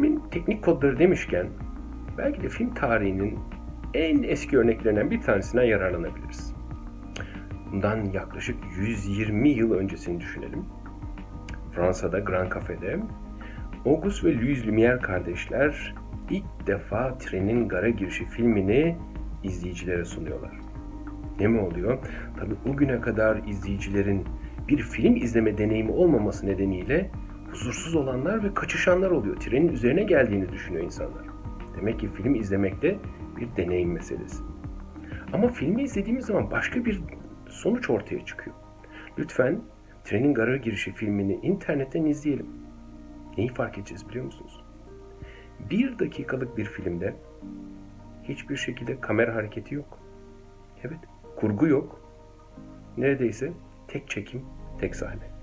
Filmin teknik kodları demişken belki de film tarihinin en eski örneklerinden bir tanesinden yararlanabiliriz. Bundan yaklaşık 120 yıl öncesini düşünelim. Fransa'da Grand Café'de Auguste ve Louis Lumière kardeşler ilk defa Trenin Gara Girişi filmini izleyicilere sunuyorlar. Ne mi oluyor? Tabi o güne kadar izleyicilerin bir film izleme deneyimi olmaması nedeniyle huzursuz olanlar ve kaçışanlar oluyor. Trenin üzerine geldiğini düşünüyor insanlar. Demek ki film izlemekte bir deneyim meselesi. Ama filmi izlediğimiz zaman başka bir sonuç ortaya çıkıyor. Lütfen Trenin Gara Girişi filmini internetten izleyelim. Neyi fark edeceğiz biliyor musunuz? Bir dakikalık bir filmde hiçbir şekilde kamera hareketi yok. Evet, kurgu yok. Neredeyse tek çekim, tek sahne.